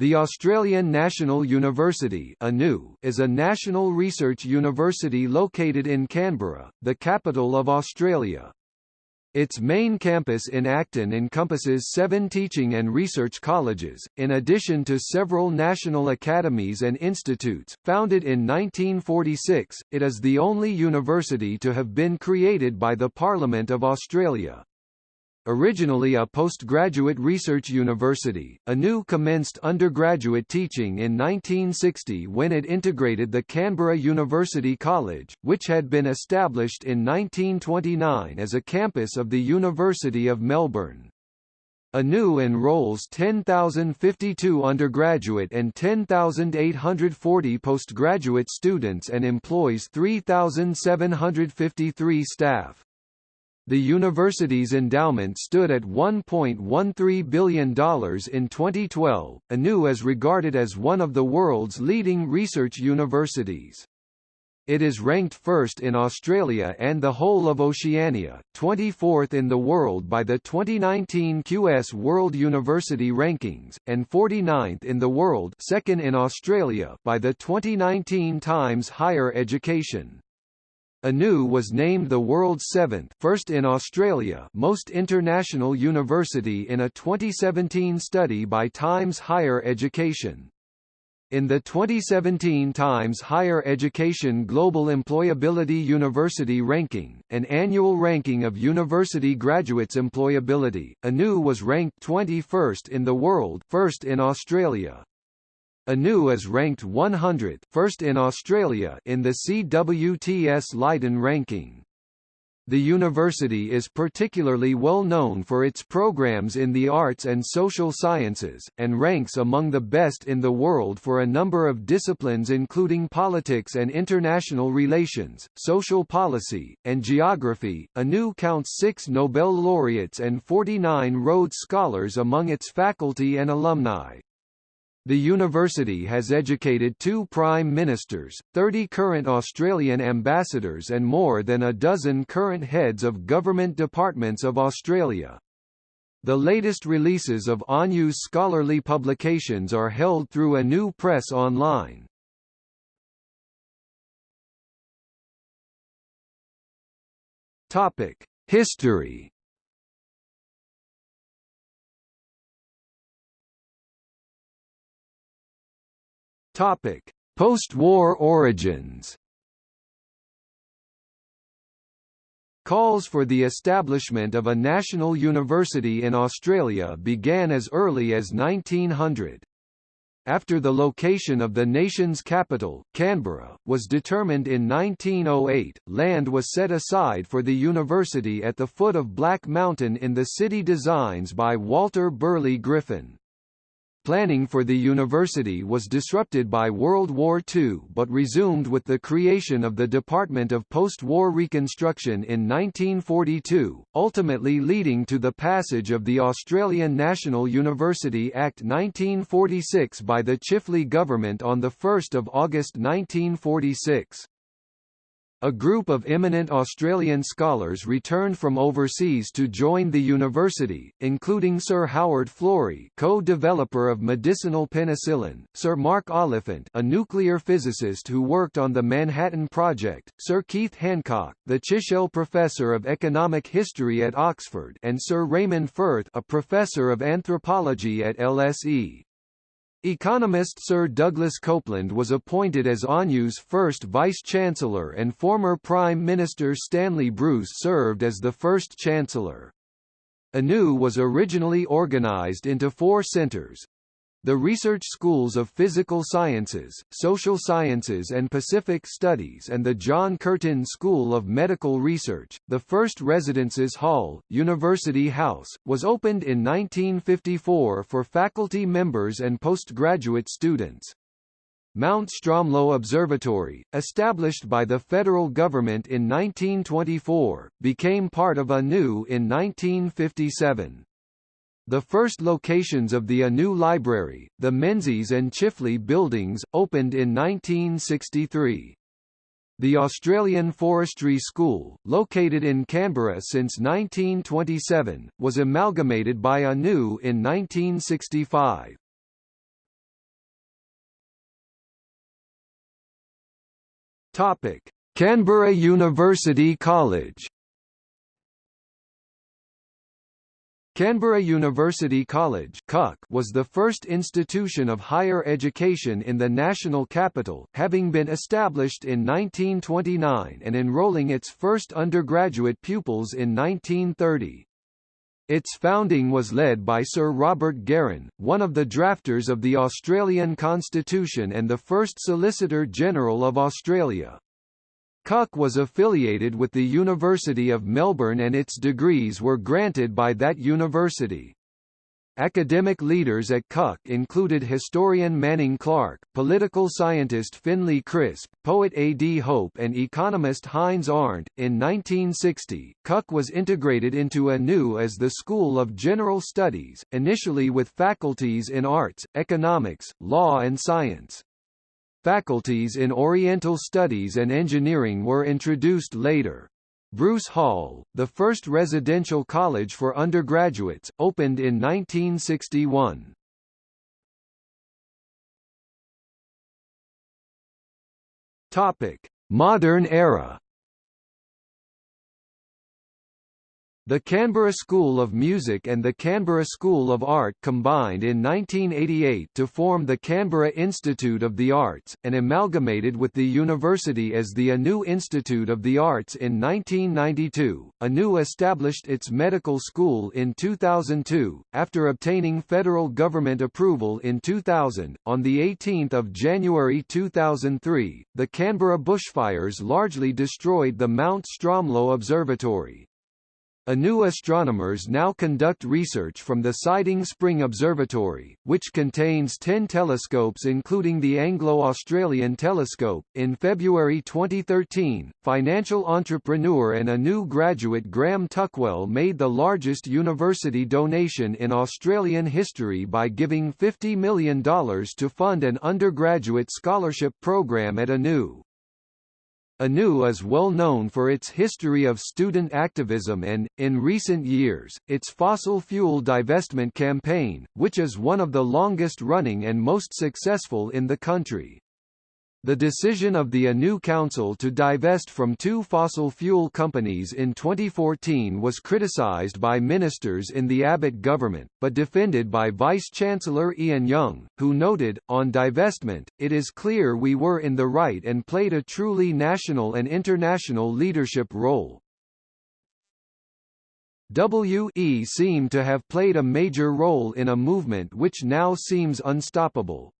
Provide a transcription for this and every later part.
The Australian National University is a national research university located in Canberra, the capital of Australia. Its main campus in Acton encompasses seven teaching and research colleges, in addition to several national academies and institutes. Founded in 1946, it is the only university to have been created by the Parliament of Australia. Originally a postgraduate research university, ANU commenced undergraduate teaching in 1960 when it integrated the Canberra University College, which had been established in 1929 as a campus of the University of Melbourne. ANU enrolls 10,052 undergraduate and 10,840 postgraduate students and employs 3,753 staff. The university's endowment stood at $1.13 billion in 2012. ANU is regarded as one of the world's leading research universities. It is ranked first in Australia and the whole of Oceania, 24th in the world by the 2019 QS World University Rankings, and 49th in the world second in Australia by the 2019 Times Higher Education. ANU was named the world's seventh first in Australia most international university in a 2017 study by Times Higher Education. In the 2017 Times Higher Education Global Employability University Ranking, an annual ranking of university graduates' employability, ANU was ranked 21st in the world first in Australia. ANU is ranked 100th first in Australia in the CWTS Leiden ranking. The university is particularly well known for its programs in the arts and social sciences, and ranks among the best in the world for a number of disciplines including politics and international relations, social policy, and geography. ANU counts six Nobel laureates and 49 Rhodes Scholars among its faculty and alumni. The university has educated two prime ministers, 30 current Australian ambassadors and more than a dozen current heads of government departments of Australia. The latest releases of ANU's scholarly publications are held through ANU Press online. History Topic: Post-war origins. Calls for the establishment of a national university in Australia began as early as 1900. After the location of the nation's capital, Canberra, was determined in 1908, land was set aside for the university at the foot of Black Mountain in the city designs by Walter Burley Griffin. Planning for the university was disrupted by World War II but resumed with the creation of the Department of Post-War Reconstruction in 1942, ultimately leading to the passage of the Australian National University Act 1946 by the Chifley government on 1 August 1946. A group of eminent Australian scholars returned from overseas to join the university, including Sir Howard Florey co-developer of medicinal penicillin, Sir Mark Oliphant a nuclear physicist who worked on the Manhattan Project, Sir Keith Hancock, the Chichele Professor of Economic History at Oxford and Sir Raymond Firth a Professor of Anthropology at LSE. Economist Sir Douglas Copeland was appointed as ANU's first Vice-Chancellor and former Prime Minister Stanley Bruce served as the first Chancellor. ANU was originally organised into four centres, the research schools of Physical Sciences, Social Sciences and Pacific Studies and the John Curtin School of Medical Research. The first Residences Hall, University House, was opened in 1954 for faculty members and postgraduate students. Mount Stromlo Observatory, established by the federal government in 1924, became part of ANU in 1957. The first locations of the Anu Library, the Menzies and Chifley buildings, opened in 1963. The Australian Forestry School, located in Canberra since 1927, was amalgamated by ANU in 1965. Topic: Canberra University College Canberra University College was the first institution of higher education in the national capital, having been established in 1929 and enrolling its first undergraduate pupils in 1930. Its founding was led by Sir Robert Garran, one of the drafters of the Australian Constitution and the first Solicitor General of Australia. CUC was affiliated with the University of Melbourne and its degrees were granted by that university. Academic leaders at CUC included historian Manning Clark, political scientist Finlay Crisp, poet A. D. Hope and economist Heinz Arndt. In 1960, CUC was integrated into ANU as the School of General Studies, initially with faculties in arts, economics, law and science. Faculties in Oriental Studies and Engineering were introduced later. Bruce Hall, the first residential college for undergraduates, opened in 1961. Topic: Modern era. The Canberra School of Music and the Canberra School of Art combined in 1988 to form the Canberra Institute of the Arts, and amalgamated with the university as the ANU Institute of the Arts in 1992. ANU established its medical school in 2002, after obtaining federal government approval in 2000. On 18 January 2003, the Canberra bushfires largely destroyed the Mount Stromlo Observatory, ANU astronomers now conduct research from the Siding Spring Observatory, which contains 10 telescopes including the Anglo-Australian Telescope. In February 2013, financial entrepreneur and ANU graduate Graham Tuckwell made the largest university donation in Australian history by giving $50 million to fund an undergraduate scholarship program at ANU. ANU is well known for its history of student activism and, in recent years, its fossil fuel divestment campaign, which is one of the longest-running and most successful in the country. The decision of the ANU Council to divest from two fossil fuel companies in 2014 was criticised by ministers in the Abbott government, but defended by Vice-Chancellor Ian Young, who noted, on divestment, it is clear we were in the right and played a truly national and international leadership role. WE seemed to have played a major role in a movement which now seems unstoppable.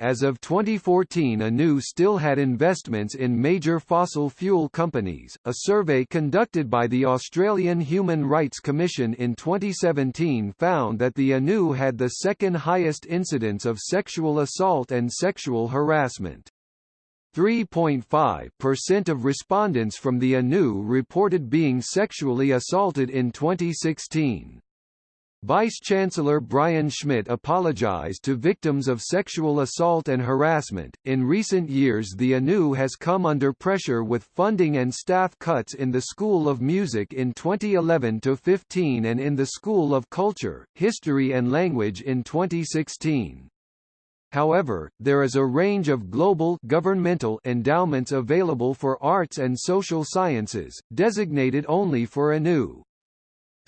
As of 2014 ANU still had investments in major fossil fuel companies. A survey conducted by the Australian Human Rights Commission in 2017 found that the ANU had the second highest incidence of sexual assault and sexual harassment. 3.5% of respondents from the ANU reported being sexually assaulted in 2016. Vice-Chancellor Brian Schmidt apologized to victims of sexual assault and harassment. In recent years, the ANU has come under pressure with funding and staff cuts in the School of Music in 2011 to 15 and in the School of Culture, History and Language in 2016. However, there is a range of global governmental endowments available for arts and social sciences, designated only for ANU.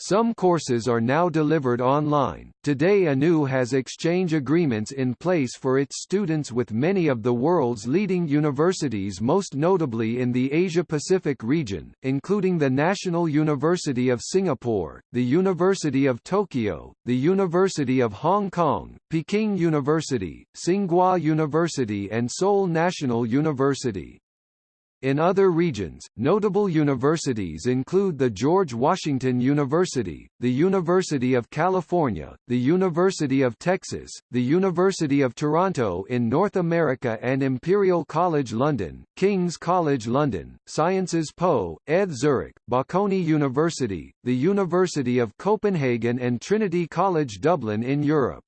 Some courses are now delivered online. Today ANU has exchange agreements in place for its students with many of the world's leading universities most notably in the Asia-Pacific region, including the National University of Singapore, the University of Tokyo, the University of Hong Kong, Peking University, Tsinghua University and Seoul National University. In other regions, notable universities include the George Washington University, the University of California, the University of Texas, the University of Toronto in North America and Imperial College London, King's College London, Sciences Po, ETH Zurich, Bocconi University, the University of Copenhagen and Trinity College Dublin in Europe.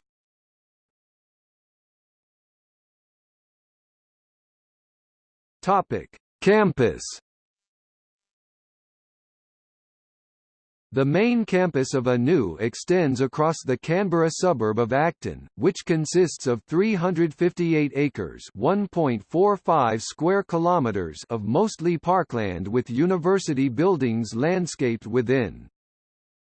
Topic Campus The main campus of ANU extends across the Canberra suburb of Acton, which consists of 358 acres (1.45 square kilometers) of mostly parkland with university buildings landscaped within.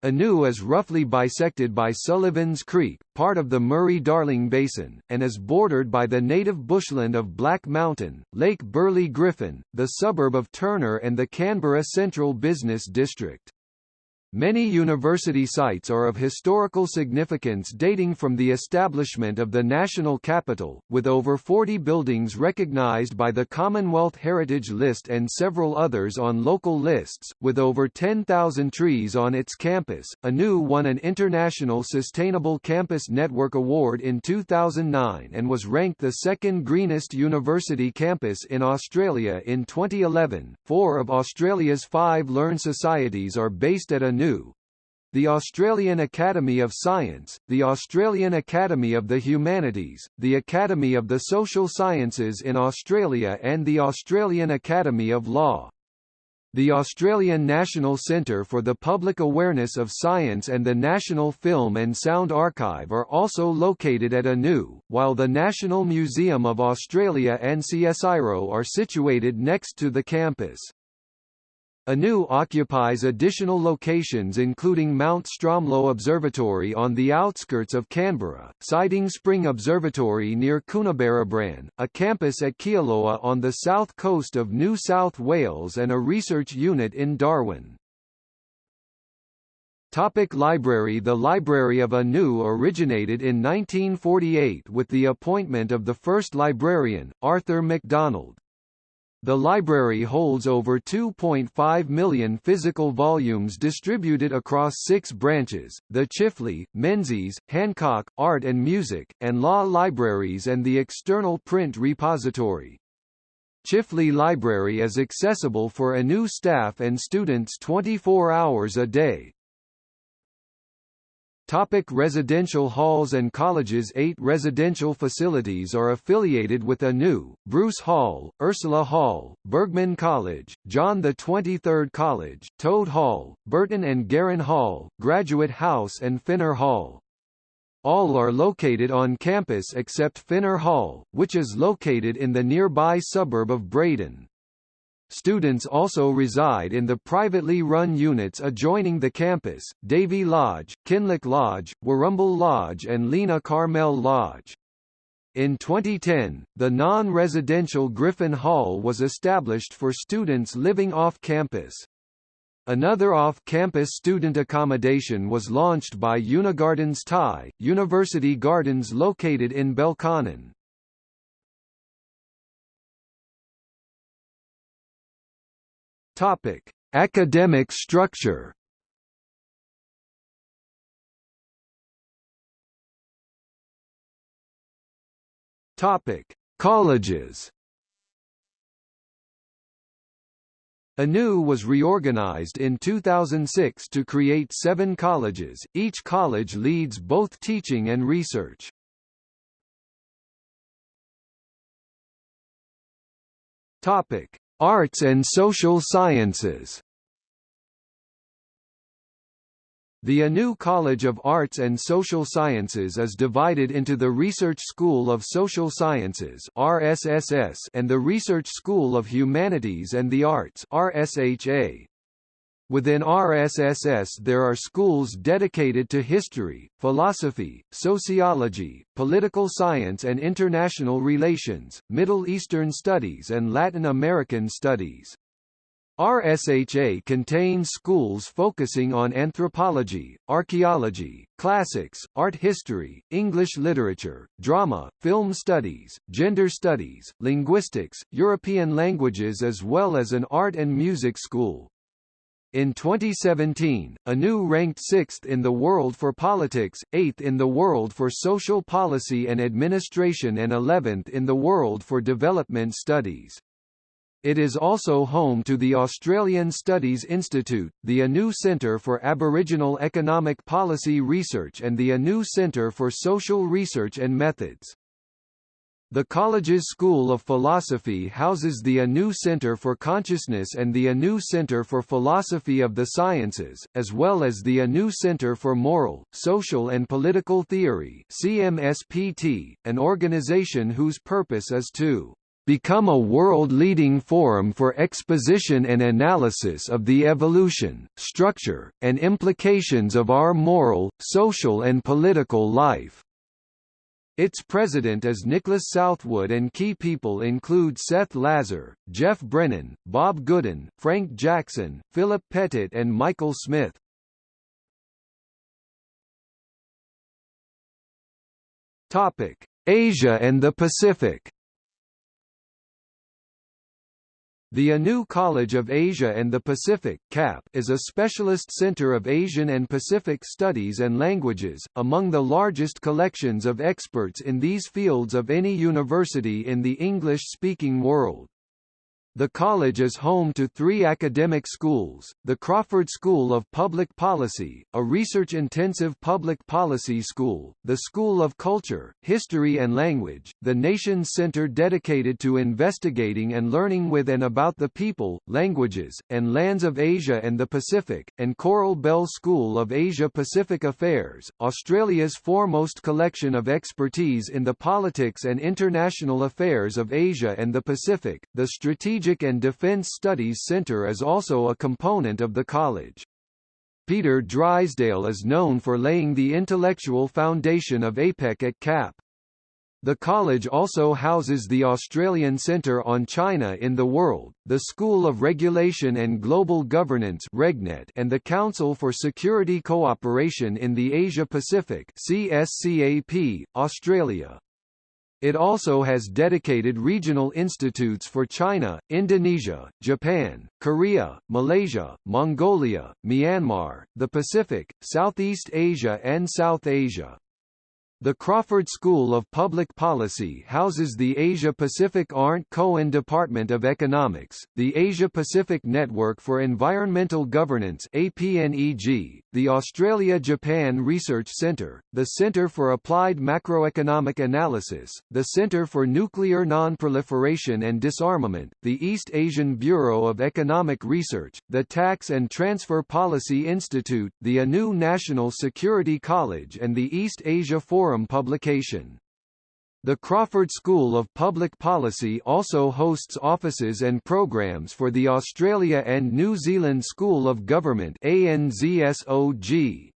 ANU is roughly bisected by Sullivan's Creek, part of the Murray-Darling Basin, and is bordered by the native bushland of Black Mountain, Lake Burley Griffin, the suburb of Turner and the Canberra Central Business District. Many university sites are of historical significance dating from the establishment of the national capital, with over 40 buildings recognized by the Commonwealth Heritage List and several others on local lists, with over 10,000 trees on its campus. ANU won an International Sustainable Campus Network Award in 2009 and was ranked the second greenest university campus in Australia in 2011. Four of Australia's five Learn societies are based at ANU the Australian Academy of Science, the Australian Academy of the Humanities, the Academy of the Social Sciences in Australia and the Australian Academy of Law. The Australian National Centre for the Public Awareness of Science and the National Film and Sound Archive are also located at ANU, while the National Museum of Australia and CSIRO are situated next to the campus. ANU occupies additional locations including Mount Stromlo Observatory on the outskirts of Canberra, Siding Spring Observatory near Coonabarabran, a campus at Kioloa on the south coast of New South Wales and a research unit in Darwin. Topic library The Library of ANU originated in 1948 with the appointment of the first librarian, Arthur MacDonald. The library holds over 2.5 million physical volumes distributed across six branches, the Chifley, Menzies, Hancock, Art and Music, and Law Libraries and the external print repository. Chifley Library is accessible for ANU staff and students 24 hours a day. Topic residential halls and colleges Eight residential facilities are affiliated with ANU, Bruce Hall, Ursula Hall, Burgmann College, John XXIII College, Toad Hall, Burton and Garran Hall, Graduate House and Fenner Hall. All are located on campus except Fenner Hall, which is located in the nearby suburb of Braddon. Students also reside in the privately run units adjoining the campus, Davy Lodge, Kinloch Lodge, Warrumbul Lodge and Lena Karmel Lodge. In 2010, the non-residential Griffin Hall was established for students living off-campus. Another off-campus student accommodation was launched by Unigardens Thai, University Gardens located in Belconnen. Topic: Academic structure. Topic: Colleges. ANU was reorganized in 2006 to create seven colleges, each college leads both teaching and research. Topic: Arts and Social Sciences The ANU College of Arts and Social Sciences is divided into the Research School of Social Sciences RSSS and the Research School of Humanities and the Arts RSHA. Within RSSS there are schools dedicated to history, philosophy, sociology, political science and international relations, Middle Eastern studies and Latin American studies. RSHA contains schools focusing on anthropology, archaeology, classics, art history, English literature, drama, film studies, gender studies, linguistics, European languages as well as an art and music school. In 2017, ANU ranked 6th in the world for politics, 8th in the world for social policy and administration and 11th in the world for development studies. It is also home to the Australian Studies Institute, the ANU Centre for Aboriginal Economic Policy Research and the ANU Centre for Social Research and Methods. The college's School of Philosophy houses the Anu Center for Consciousness and the Anu Center for Philosophy of the Sciences, as well as the Anu Center for Moral, Social and Political Theory CMSPT, an organization whose purpose is to become a world-leading forum for exposition and analysis of the evolution, structure, and implications of our moral, social and political life. Its president is Nicholas Southwood and key people include Seth Lazar, Geoff Brennan, Bob Goodin, Frank Jackson, Philip Pettit and Michael Smith. Asia and the Pacific The Anu College of Asia and the Pacific CAP is a specialist center of Asian and Pacific studies and languages, among the largest collections of experts in these fields of any university in the English-speaking world. The college is home to three academic schools, the Crawford School of Public Policy, a research-intensive public policy school, the School of Culture, History and Language, the Nations Center dedicated to investigating and learning with and about the people, languages, and lands of Asia and the Pacific, and Coral Bell School of Asia-Pacific Affairs, Australia's foremost collection of expertise in the politics and international affairs of Asia and the Pacific, the strategic Strategic and Defense Studies Center is also a component of the college. Peter Drysdale is known for laying the intellectual foundation of APEC at CAP. The college also houses the Australian Centre on China in the World, the School of Regulation and Global Governance RegNet and the Council for Security Cooperation in the Asia-Pacific CSCAP, Australia. It also has dedicated regional institutes for China, Indonesia, Japan, Korea, Malaysia, Mongolia, Myanmar, the Pacific, Southeast Asia and South Asia. The Crawford School of Public Policy houses the Asia-Pacific Arndt-Corden Department of Economics, the Asia-Pacific Network for Environmental Governance APNEG, the Australia-Japan Research Centre, the Centre for Applied Macroeconomic Analysis, the Centre for Nuclear Non-Proliferation and Disarmament, the East Asian Bureau of Economic Research, the Tax and Transfer Policy Institute, the ANU National Security College and the East Asia Forum Forum publication. The Crawford School of Public Policy also hosts offices and programs for the Australia and New Zealand School of Government ANZSOG.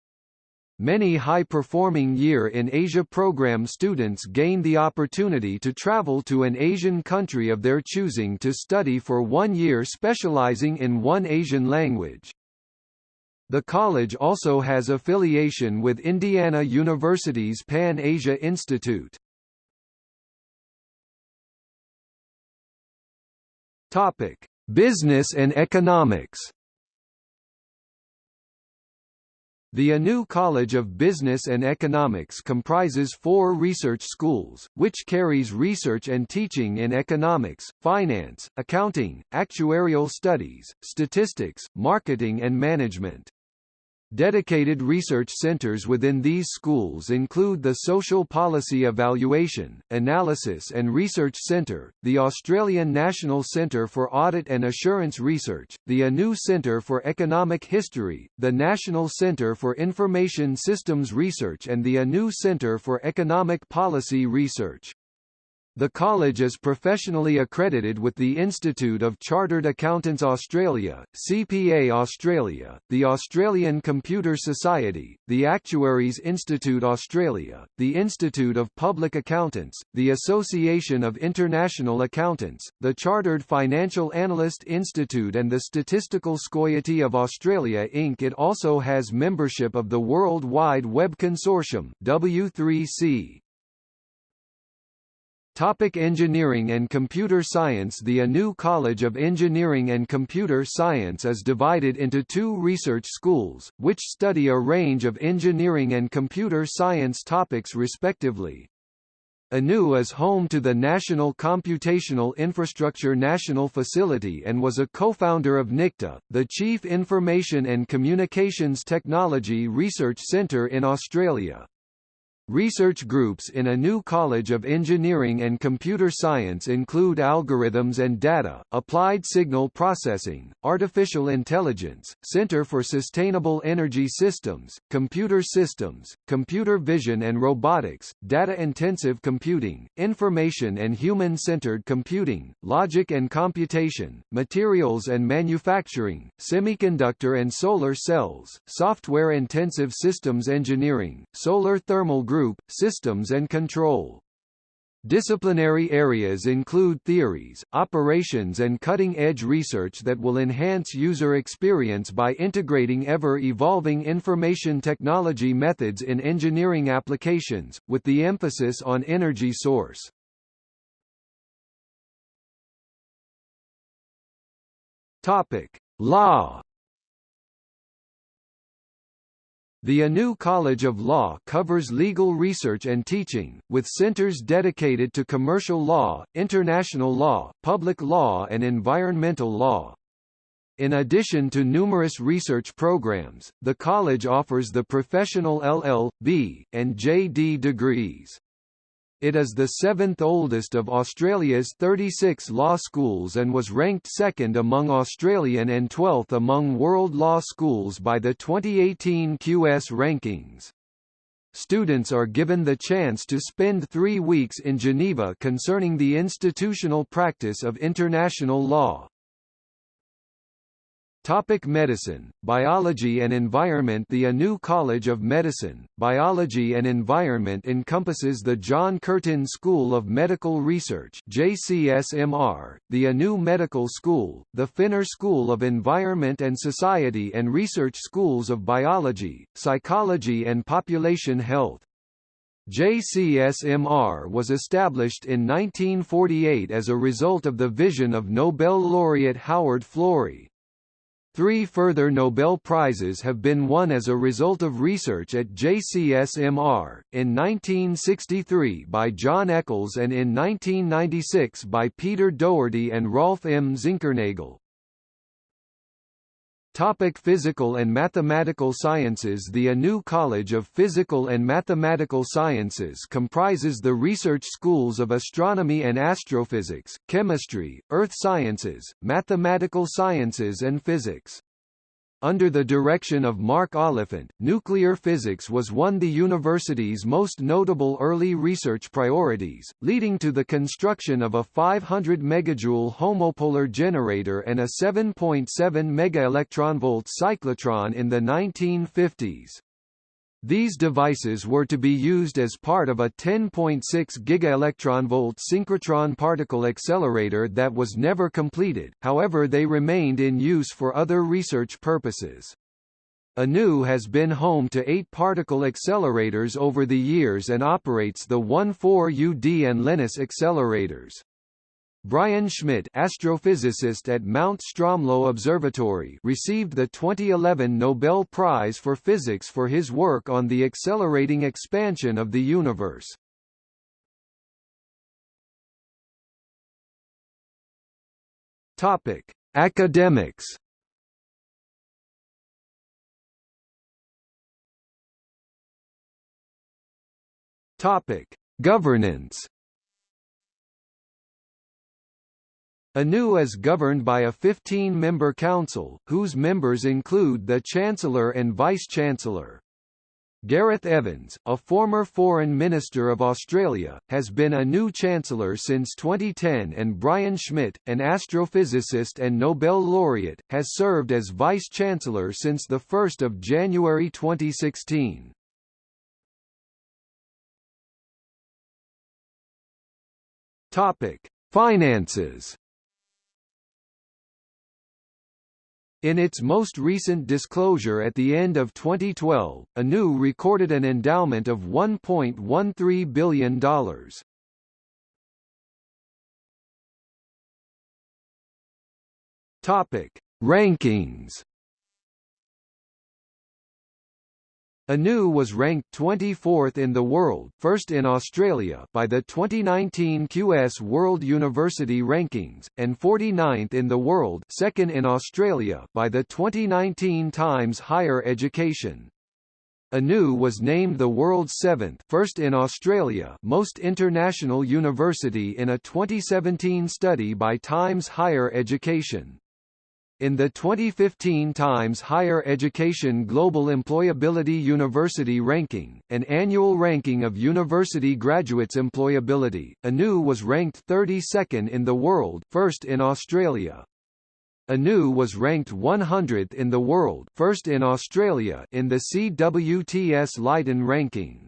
Many high-performing Year in Asia program students gain the opportunity to travel to an Asian country of their choosing to study for one year specializing in one Asian language. The college also has affiliation with Indiana University's Pan Asia Institute. Topic: Business and economics. The Anu College of Business and Economics comprises four research schools, which carries research and teaching in economics, finance, accounting, actuarial studies, statistics, marketing and management. Dedicated research centers within these schools include the Social Policy Evaluation, Analysis and Research Centre, the Australian National Centre for Audit and Assurance Research, the ANU Centre for Economic History, the National Centre for Information Systems Research and the ANU Centre for Economic Policy Research. The college is professionally accredited with the Institute of Chartered Accountants Australia, CPA Australia, the Australian Computer Society, the Actuaries Institute Australia, the Institute of Public Accountants, the Association of International Accountants, the Chartered Financial Analyst Institute and the Statistical Society of Australia Inc. It also has membership of the World Wide Web Consortium W3C. Topic engineering and computer science The ANU College of Engineering and Computer Science is divided into two research schools, which study a range of engineering and computer science topics respectively. ANU is home to the National Computational Infrastructure National Facility and was a co-founder of NICTA, the Chief Information and Communications Technology Research Centre in Australia. Research groups in a new College of Engineering and Computer Science include Algorithms and Data, Applied Signal Processing, Artificial Intelligence, Center for Sustainable Energy Systems, Computer Systems, Computer Vision and Robotics, Data-Intensive Computing, Information and Human-Centered Computing, Logic and Computation, Materials and Manufacturing, Semiconductor and Solar Cells, Software-Intensive Systems Engineering, Solar Thermal Group Group, Systems and Control. Disciplinary areas include theories, operations and cutting-edge research that will enhance user experience by integrating ever-evolving information technology methods in engineering applications, with the emphasis on energy source. Topic: Law The ANU College of Law covers legal research and teaching, with centers dedicated to commercial law, international law, public law and environmental law. In addition to numerous research programs, the college offers the professional LL.B. and JD degrees. It is the seventh oldest of Australia's 36 law schools and was ranked second among Australian and 12th among world law schools by the 2018 QS rankings. Students are given the chance to spend three weeks in Geneva concerning the institutional practice of international law. Topic medicine, biology and environment The ANU College of Medicine, Biology and Environment encompasses the John Curtin School of Medical Research JCSMR, the ANU Medical School, the Fenner School of Environment and Society and Research Schools of Biology, Psychology and Population Health. JCSMR was established in 1948 as a result of the vision of Nobel laureate Howard Florey, Three further Nobel Prizes have been won as a result of research at JCSMR, in 1963 by John Eccles and in 1996 by Peter Doherty and Rolf M. Zinkernagel. Topic physical and mathematical sciences The ANU College of Physical and Mathematical Sciences comprises the research schools of astronomy and astrophysics, chemistry, earth sciences, mathematical sciences and physics. Under the direction of Mark Oliphant, nuclear physics was one the university's most notable early research priorities, leading to the construction of a 500 megajoule homopolar generator and a 7.7 megaelectronvolt cyclotron in the 1950s. These devices were to be used as part of a 10.6 gigaelectronvolt synchrotron particle accelerator that was never completed, however they remained in use for other research purposes. ANU has been home to eight particle accelerators over the years and operates the 1,4-UD and Lenus accelerators. Brian Schmidt astrophysicist at Mount Stromlo Observatory received the 2011 Nobel Prize for Physics for his work on the accelerating expansion of the universe. Topic: Academics. Topic: Governance. ANU is governed by a 15-member council, whose members include the Chancellor and Vice-Chancellor. Gareth Evans, a former Foreign Minister of Australia, has been ANU Chancellor since 2010 and Brian Schmidt, an astrophysicist and Nobel laureate, has served as Vice-Chancellor since 1 January 2016. Topic. Finances In its most recent disclosure at the end of 2012, ANU recorded an endowment of $1.13 billion. Topic: Rankings ANU was ranked 24th in the world first in Australia by the 2019 QS World University Rankings, and 49th in the world second in Australia by the 2019 Times Higher Education. ANU was named the world's seventh first in Australia most international university in a 2017 study by Times Higher Education. In the 2015 Times Higher Education Global Employability University Ranking, an annual ranking of university graduates' employability, ANU was ranked 32nd in the world first in Australia. ANU was ranked 100th in the world first in Australia in the CWTS Leiden ranking.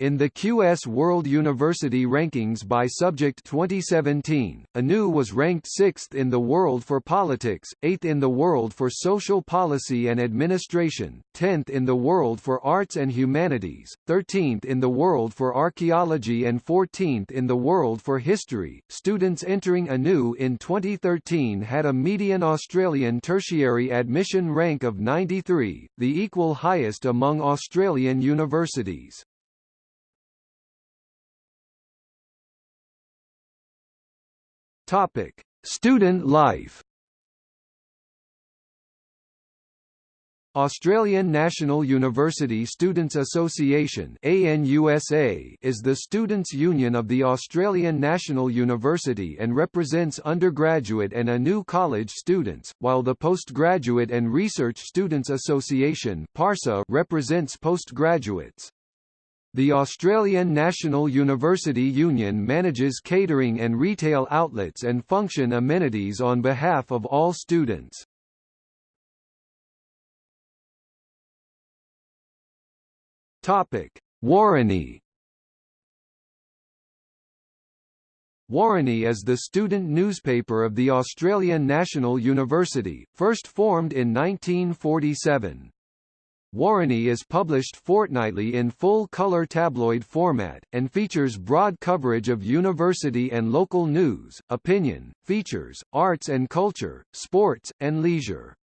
In the QS World University Rankings by Subject 2017, ANU was ranked 6th in the world for politics, 8th in the world for social policy and administration, 10th in the world for arts and humanities, 13th in the world for archaeology and 14th in the world for history. Students entering ANU in 2013 had a median Australian tertiary admission rank of 93, the equal highest among Australian universities. Topic: Student life. Australian National University Students Association ANUSA is the students' union of the Australian National University and represents undergraduate and ANU college students, while the Postgraduate and Research Students Association PARSA represents postgraduates. The Australian National University Union manages catering and retail outlets and function amenities on behalf of all students. Topic: Woroni Woroni is the student newspaper of the Australian National University, first formed in 1947. Woroni is published fortnightly in full-color tabloid format, and features broad coverage of university and local news, opinion, features, arts and culture, sports, and leisure.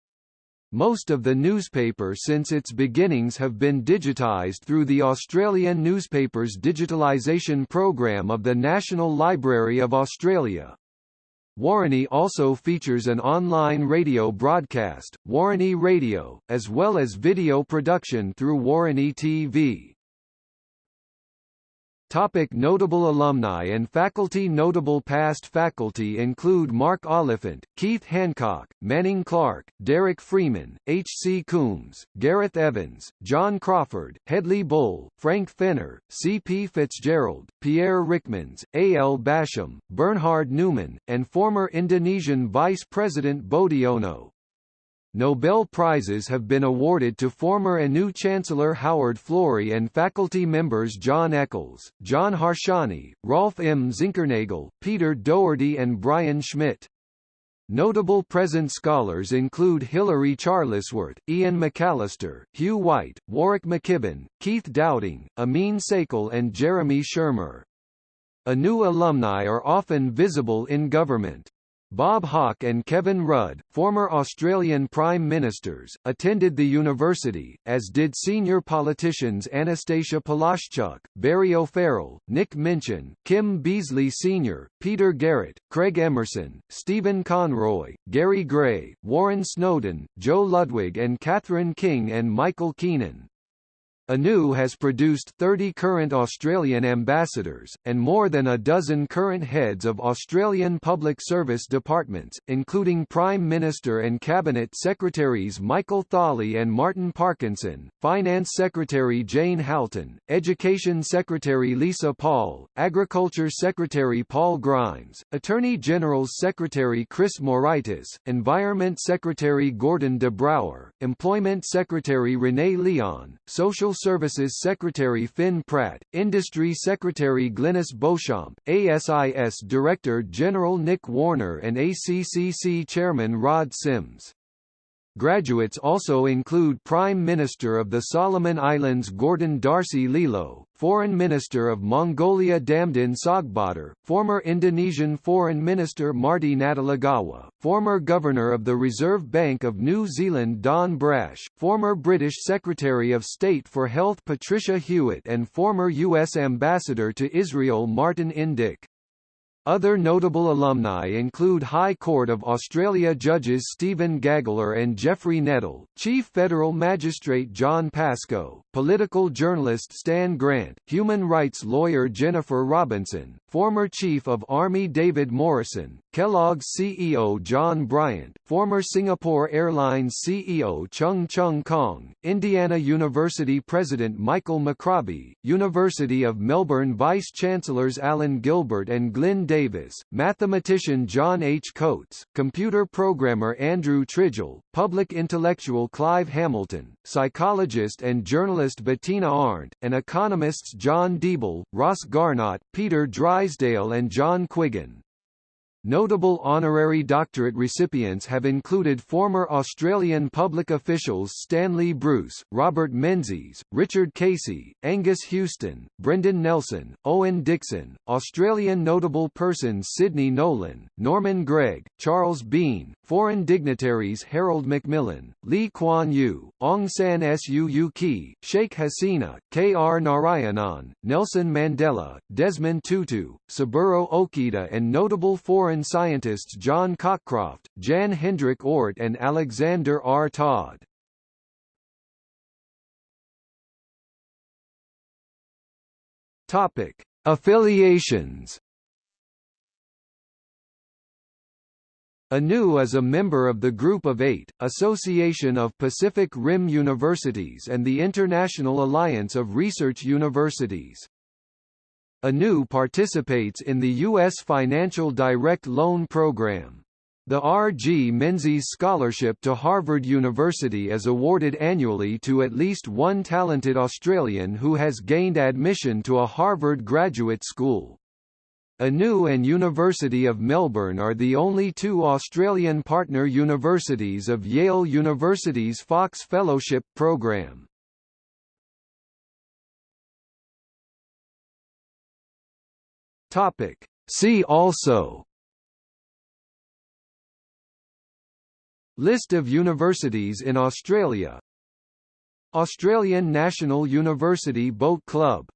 Most of the newspaper since its beginnings have been digitised through the Australian Newspapers Digitalisation Programme of the National Library of Australia. Woroni also features an online radio broadcast, Woroni Radio, as well as video production through Woroni TV. Topic notable alumni and faculty Notable past faculty include Mark Oliphant, Keith Hancock, Manning Clark, Derek Freeman, H. C. Coombs, Gareth Evans, John Crawford, Hedley Bull, Frank Fenner, C. P. Fitzgerald, Pierre Ryckmans, A. L. Basham, Bernhard Neumann, and former Indonesian Vice President Boediono. Nobel Prizes have been awarded to former ANU Chancellor Howard Florey and faculty members John Eccles, John Harsanyi, Rolf M. Zinkernagel, Peter Doherty and Brian Schmidt. Notable present scholars include Hilary Charlesworth, Ian McAllister, Hugh White, Warwick McKibbin, Keith Dowding, Amin Saikal and Jeremy Shearmur. ANU alumni are often visible in government. Bob Hawke and Kevin Rudd, former Australian Prime Ministers, attended the university, as did senior politicians Annastacia Palaszczuk, Barry O'Farrell, Nick Minchin, Kim Beazley Sr., Peter Garrett, Craig Emerson, Stephen Conroy, Gary Gray, Warren Snowdon, Joe Ludwig and Catherine King and Michael Keenan. ANU has produced 30 current Australian ambassadors, and more than a dozen current heads of Australian public service departments, including Prime Minister and Cabinet Secretaries Michael Thawley and Martin Parkinson, Finance Secretary Jane Halton, Education Secretary Lisa Paul, Agriculture Secretary Paul Grimes, Attorney General's Secretary Chris Moraitis, Environment Secretary Gordon de Brouwer, Employment Secretary Renee Leon, Social Services Secretary Finn Pratt, Industry Secretary Glenys Beauchamp, ASIS Director General Nick Warner and ACCC Chairman Rod Sims. Graduates also include Prime Minister of the Solomon Islands Gordon Darcy Lilo, Foreign Minister of Mongolia Damdin Tsogtbaatar, former Indonesian Foreign Minister Marty Natalegawa, former Governor of the Reserve Bank of New Zealand Don Brash, former British Secretary of State for Health Patricia Hewitt and former U.S. Ambassador to Israel Martin Indyk. Other notable alumni include High Court of Australia judges Stephen Gageler and Geoffrey Nettle, Chief Federal Magistrate John Pascoe, political journalist Stan Grant, human rights lawyer Jennifer Robinson, former Chief of Army David Morrison, Kellogg's CEO John Bryant, former Singapore Airlines CEO Cheong Choong Kong, Indiana University President Michael McRobbie, University of Melbourne Vice-Chancellors Alan Gilbert and Glyn Davis, mathematician John H. Coates, computer programmer Andrew Tridgell, public intellectual Clive Hamilton, psychologist and journalist Bettina Arndt, and economists John Deeble, Ross Garnaut, Peter Drysdale and John Quiggin. Notable honorary doctorate recipients have included former Australian public officials Stanley Bruce, Robert Menzies, Richard Casey, Angus Houston, Brendan Nelson, Owen Dixon, Australian notable persons Sidney Nolan, Norman Gregg, Charles Bean, foreign dignitaries Harold Macmillan, Lee Kuan Yew, Aung San Suu Kyi, Sheikh Hasina, K. R. Narayanan, Nelson Mandela, Desmond Tutu, Saburo Okita and notable foreign foreign scientists John Cockcroft, Jan Hendrik Oort and Alexander R. Todd. Topic: Affiliations. ANU is a member of the Group of Eight, Association of Pacific Rim Universities and the International Alliance of Research Universities. ANU participates in the U.S. Financial Direct Loan Program. The R.G. Menzies Scholarship to Harvard University is awarded annually to at least one talented Australian who has gained admission to a Harvard graduate school. ANU and University of Melbourne are the only two Australian partner universities of Yale University's Fox Fellowship program. Topic. See also. List of universities in Australia. Australian National University Boat Club